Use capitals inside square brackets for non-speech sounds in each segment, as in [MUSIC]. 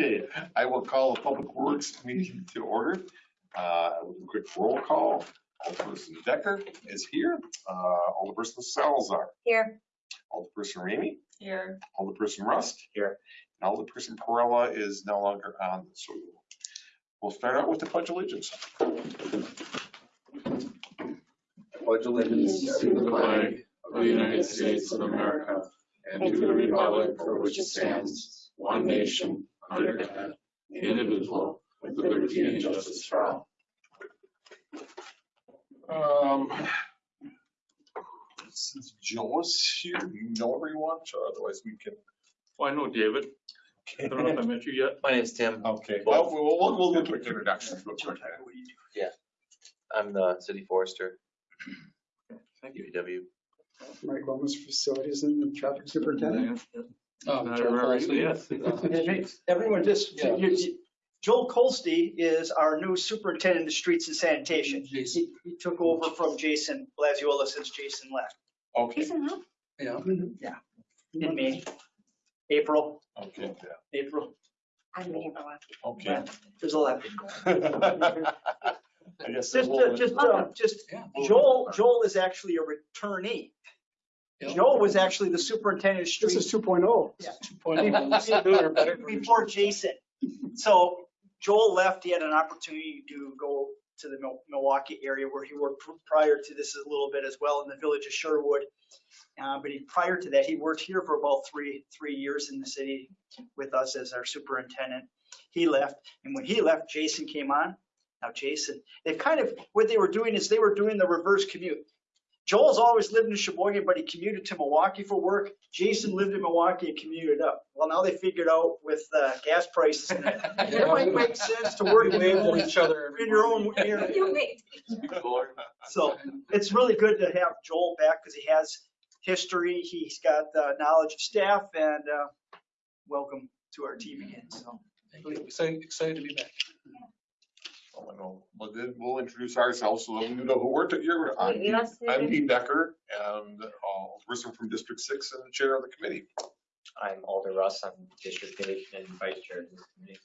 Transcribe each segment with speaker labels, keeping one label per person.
Speaker 1: Okay, I will call the Public Works meeting to order. Uh, with a quick roll call. Alderperson Decker is here. Uh, Alderperson Salazar,
Speaker 2: Here.
Speaker 1: Alderperson Ramey,
Speaker 2: Here.
Speaker 1: Alderperson Rust. Here. And Alderperson Perella is no longer on, so we'll start out with the pledge of allegiance.
Speaker 3: pledge allegiance to the flag of the United States of America and to the republic for which it stands, one nation, under God, indivisible, with liberty and justice for all.
Speaker 1: Um, Since Joe is here, you know everyone, so otherwise we can.
Speaker 4: Well, I know David. I don't know if I met you yet.
Speaker 5: My name's Tim.
Speaker 1: Okay, well, we'll, we'll, we'll get quick introductions real quick.
Speaker 5: I'm the city forester,
Speaker 4: Thank you.
Speaker 5: UW.
Speaker 6: Mike Gomez, Facilities and Traffic Superintendent.
Speaker 4: I remember you, yes.
Speaker 7: Everyone just,
Speaker 6: Yeah.
Speaker 7: you- you- Joel Colsty is our new superintendent of streets and sanitation. He he took over from Jason Blaziola since Jason left
Speaker 1: Okay,
Speaker 6: Yeah. Yeah.
Speaker 7: In May, April,
Speaker 1: okay,
Speaker 7: April.
Speaker 2: I'm Mayor Bewan.
Speaker 1: okay.
Speaker 7: There's a lot. [LAUGHS]
Speaker 1: I guess
Speaker 7: Just,
Speaker 1: we'll-
Speaker 7: uh, just, uh, just, Joel, Joel is actually a returnee.
Speaker 6: Yeah.
Speaker 7: Joel was actually the superintendent of
Speaker 6: This
Speaker 7: streets
Speaker 6: is 2.0.
Speaker 7: Yeah. [LAUGHS] before Jason. So Joel left, he had an opportunity to go to the Mil- Milwaukee area where he worked pr- prior to this a little bit as well in the village of Shorewood. Uh, but he, prior to that, he worked here for about three, three years in the city with us as our superintendent. He left, and when he left, Jason came on. Now Jason, they kind of, what they were doing is they were doing the reverse commute. Joel's always lived in Sheboygan, but he commuted to Milwaukee for work. Jason lived in Milwaukee and commuted up. Well, now they figured out with uh, gas prices, and [LAUGHS] it might make sense to work in your
Speaker 6: each other.
Speaker 7: in your own area.
Speaker 2: You. [LAUGHS]
Speaker 7: So it's really good to have Joel back because he has history, he's got uh, knowledge of staff, and uh, welcome to our team again. So
Speaker 6: Excited, excited to be back.
Speaker 1: I know. Well, then we'll introduce ourselves so that you know who we're here. I'm
Speaker 2: Yes.
Speaker 1: I'm Dean Decker and uh, person from District Six and the chair of the committee.
Speaker 8: I'm Alder Russ, I'm district eight and vice chair of this committee.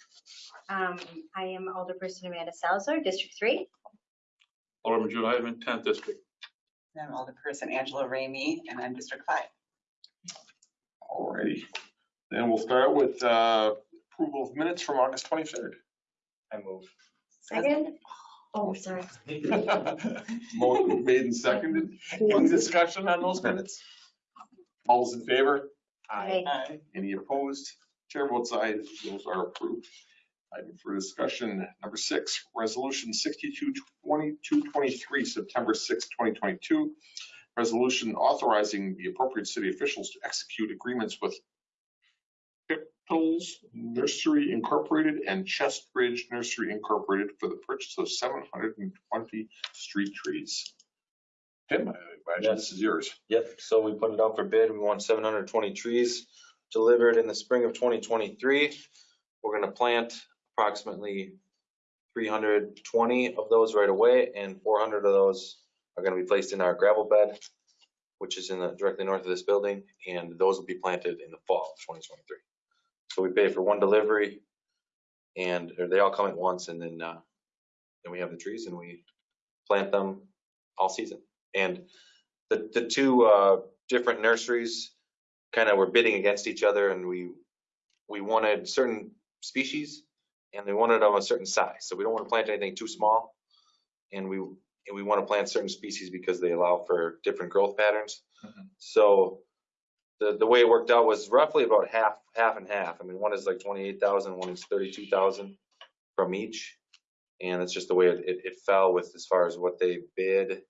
Speaker 2: Um, I am Alderperson Amanda Salazar, District Three.
Speaker 4: Alderman Judah, I'm in tenth district.
Speaker 9: I'm Alderperson Angela Ramey, and I'm District Five.
Speaker 1: Alrighty. Then we'll start with uh, approval of minutes from August twenty-third.
Speaker 8: I move.
Speaker 2: Second. Oh, sorry. [LAUGHS]
Speaker 1: Motion made and seconded. Any discussion on those minutes? All's in favor?
Speaker 2: Aye.
Speaker 1: Any opposed? Chair votes aye, those are approved. Item for discussion, number six, resolution 62 2223, September 6, 2022. Resolution authorizing the appropriate city officials to execute agreements with Piptles Nursery Incorporated and Chest Ridge Nursery Incorporated for the purchase of 720 street trees. Tim, I imagine this is yours.
Speaker 5: Yep, so we put it out for bid. We want seven hundred twenty trees delivered in the spring of twenty twenty-three. We're gonna plant approximately three hundred twenty of those right away and four hundred of those are gonna be placed in our gravel bed, which is in the, directly north of this building, and those will be planted in the fall of twenty twenty-three. So we pay for one delivery and or they all come at once and then, uh, then we have the trees and we plant them all season. And the, the two uh, different nurseries kind of were bidding against each other and we, we wanted certain species and they wanted of a certain size. So we don't want to plant anything too small. And we, and we want to plant certain species because they allow for different growth patterns.
Speaker 1: Mhm.
Speaker 5: So the, the way it worked out was roughly about half, half and half. I mean, one is like 28,000, one is 32,000 from each. And it's just the way it, it, it fell with as far as what they bid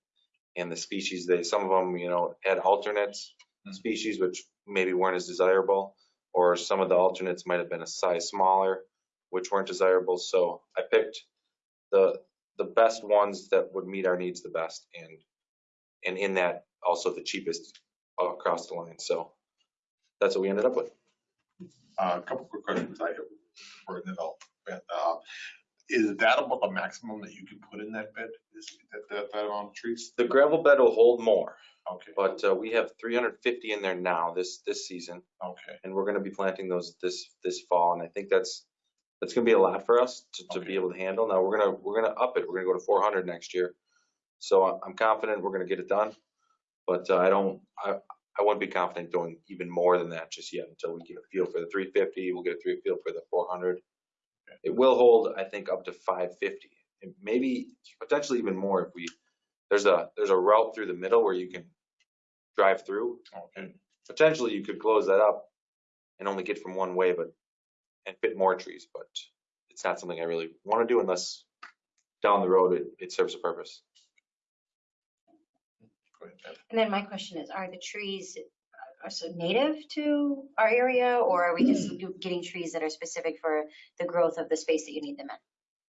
Speaker 5: and the species they, some of them, you know, had alternates
Speaker 1: Hmm.
Speaker 5: species which maybe weren't as desirable, or some of the alternates might have been a size smaller, which weren't desirable. So I picked the, the best ones that would meet our needs the best and, and in that also the cheapest across the line. So that's what we ended up with.
Speaker 1: Uh, A couple quick questions I have for development. Uh, Is that about the maximum that you can put in that bed? Is that, that, that amount of trees?
Speaker 5: The gravel bed will hold more,
Speaker 1: Okay,
Speaker 5: but uh, we have 350 in there now this, this season.
Speaker 1: okay.
Speaker 5: and we're gonna be planting those this, this fall, and I think that's That's gonna be a lot for us to, to
Speaker 1: Okay.
Speaker 5: be able to handle. Now, we're gonna, we're gonna up it. We're gonna go to four hundred next year. So I'm confident we're gonna get it done. But uh, I don't, I, I wouldn't be confident doing even more than that just yet until we get a feel for the three fifty. We'll get a three feel for the four hundred. It will hold, I think, up to five fifty, and maybe potentially even more if we, there's a, there's a route through the middle where you can drive through.
Speaker 1: Okay.
Speaker 5: Potentially you could close that up and only get from one way, but, and fit more trees, but it's not something I really want to do unless down the road it, it serves a purpose.
Speaker 1: Go ahead, Ed.
Speaker 2: And then my question is, are the trees uh, are so native to our area or are we just getting trees that are specific for the growth of the space that you need them in?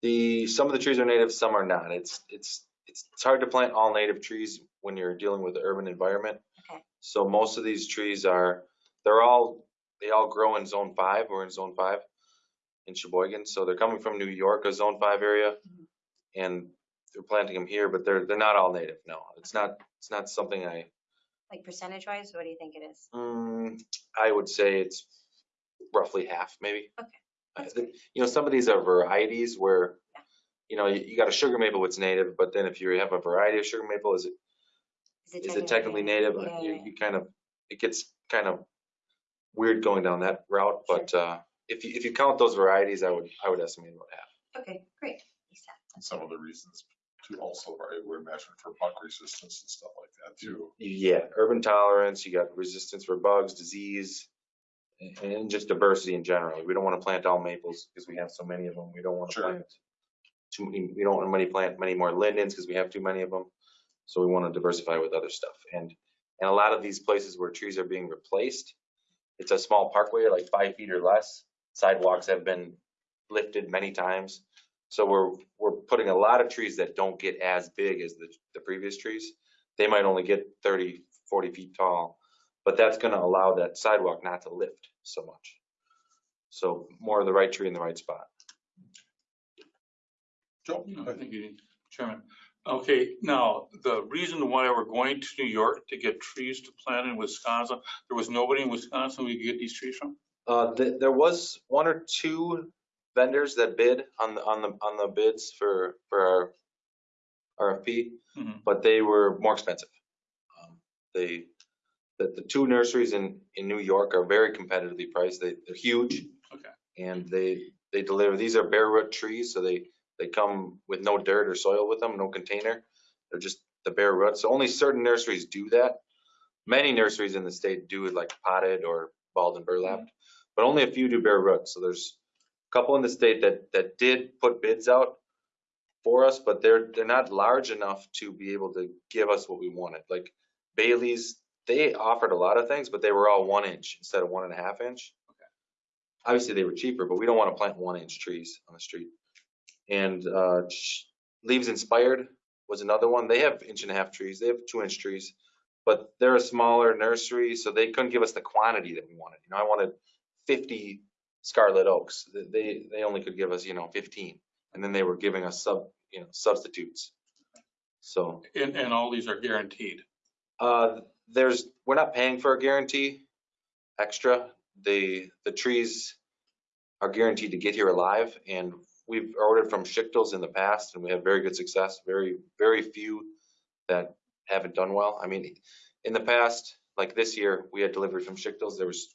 Speaker 5: The, some of the trees are native, some are not. It's, it's, it's, it's hard to plant all native trees when you're dealing with the urban environment.
Speaker 2: Okay.
Speaker 5: So most of these trees are, they're all, they all grow in zone five. We're in zone five in Sheboygan. So they're coming from New York, a zone five area. And they're planting them here, but they're, they're not all native. No, it's not, it's not something I,
Speaker 2: Like percentage wise, what do you think it is?
Speaker 5: mm, I would say it's roughly half, maybe.
Speaker 2: Okay,
Speaker 5: I
Speaker 2: that's
Speaker 5: think- You know, some of these are varieties where,
Speaker 2: Yeah.
Speaker 5: you know, you, you got a sugar maple that's native, but then if you have a variety of sugar maple, is it, is it technically native?
Speaker 2: Yeah,
Speaker 5: You,
Speaker 2: yeah,
Speaker 5: you kind of, it gets kind of weird going down that route, but, uh, if you, if you count those varieties, I would, I would estimate about half.
Speaker 2: Okay, great. Makes sense.
Speaker 1: And some of the reasons to also, we're imagine for bug resistance and stuff like that too.
Speaker 5: Yeah, urban tolerance, you got resistance for bugs, disease, and, and just diversity in general. We don't want to plant all maples because we have so many of them. We don't want to
Speaker 1: Sure.
Speaker 5: plant too many, we don't want many plant many more lindens because we have too many of them. So we want to diversify with other stuff. And, and a lot of these places where trees are being replaced, it's a small parkway, like five feet or less. Sidewalks have been lifted many times. So we're, we're putting a lot of trees that don't get as big as the, the previous trees. They might only get 30, 40 feet tall, but that's going to allow that sidewalk not to lift so much. So more of the right tree in the right spot.
Speaker 1: Joe?
Speaker 4: No, I think you need, Chairman. Okay, now, the reason why we're going to New York to get trees to plant in Wisconsin, there was nobody in Wisconsin we could get these trees from?
Speaker 5: Uh, th- there was one or two vendors that bid on the, on the, on the bids for, for our RFP,
Speaker 4: Mhm.
Speaker 5: but they were more expensive. Um, They, the, the two nurseries in, in New York are very competitively priced. They, they're huge.
Speaker 4: Okay.
Speaker 5: And they, they deliver, these are bare root trees, so they, they come with no dirt or soil with them, no container. They're just the bare roots. So only certain nurseries do that. Many nurseries in the state do it like potted or balled and burlapped, but only a few do bare roots. So there's couple in the state that, that did put bids out for us, but they're, they're not large enough to be able to give us what we wanted. Like Bailey's, they offered a lot of things, but they were all one inch instead of one and a half inch. Obviously, they were cheaper, but we don't want to plant one inch trees on the street. And uh, Leaves Inspired was another one. They have inch and a half trees. They have two inch trees, but they're a smaller nursery, so they couldn't give us the quantity that we wanted. You know, I wanted 50 scarlet oaks. They, they only could give us, you know, 15. And then they were giving us sub, you know, substitutes. So
Speaker 4: And, and all these are guaranteed.
Speaker 5: uh, there's, we're not paying for a guarantee extra. The, the trees are guaranteed to get here alive and we've ordered from Schichtel's in the past and we have very good success. Very, very few that haven't done well. I mean, in the past, like this year, we had delivery from Schichtel's. There was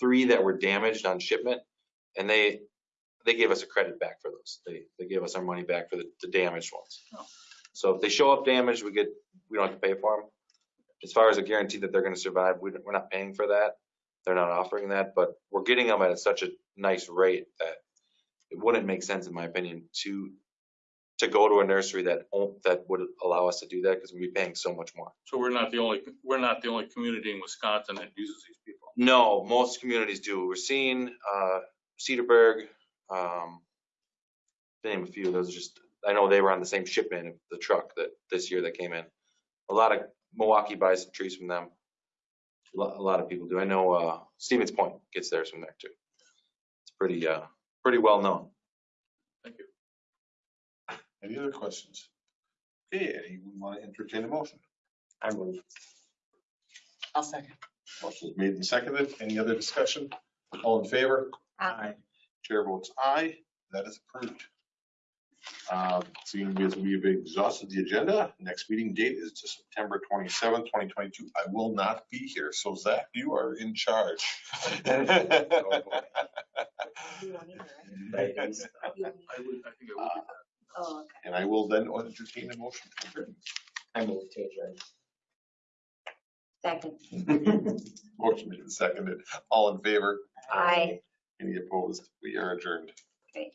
Speaker 5: three that were damaged on shipment and they, they gave us a credit back for those. They, they gave us our money back for the, the damaged ones.
Speaker 4: Oh.
Speaker 5: So if they show up damaged, we get, we don't have to pay for them. As far as a guarantee that they're gonna survive, we, we're not paying for that. They're not offering that, but we're getting them at such a nice rate that it wouldn't make sense, in my opinion, to, to go to a nursery that, that would allow us to do that, because we'd be paying so much more.
Speaker 4: So we're not the only, we're not the only community in Wisconsin that uses these people.
Speaker 5: No, most communities do. We're seeing, uh, Cedarburg, um, to name a few, those are just, I know they were on the same shipment of the truck that, this year that came in. A lot of, Milwaukee buys some trees from them. A lot, a lot of people do. I know, uh, Stevens Point gets theirs from there too. It's pretty, uh, pretty well known.
Speaker 4: Thank you.
Speaker 1: Any other questions? Okay, anyone want to entertain a motion?
Speaker 8: I move.
Speaker 9: I'll second.
Speaker 1: Motion is made and seconded. Any other discussion? All in favor?
Speaker 2: Aye.
Speaker 1: Chair votes aye. that is approved. Um, Seeing as we've exhausted the agenda, next meeting date is to September 27th, 2022. I will not be here, so Zach, you are in charge.
Speaker 2: You won't either, right?
Speaker 8: Ladies.
Speaker 2: You won't
Speaker 4: I would, I think I would.
Speaker 2: Oh, okay.
Speaker 1: And I will then entertain a motion. to adjourn.
Speaker 8: I move to adjourn.
Speaker 2: Second. [LAUGHS]
Speaker 1: Motion made and seconded. All in favor?
Speaker 2: Aye.
Speaker 1: Any opposed? We are adjourned.
Speaker 2: Great.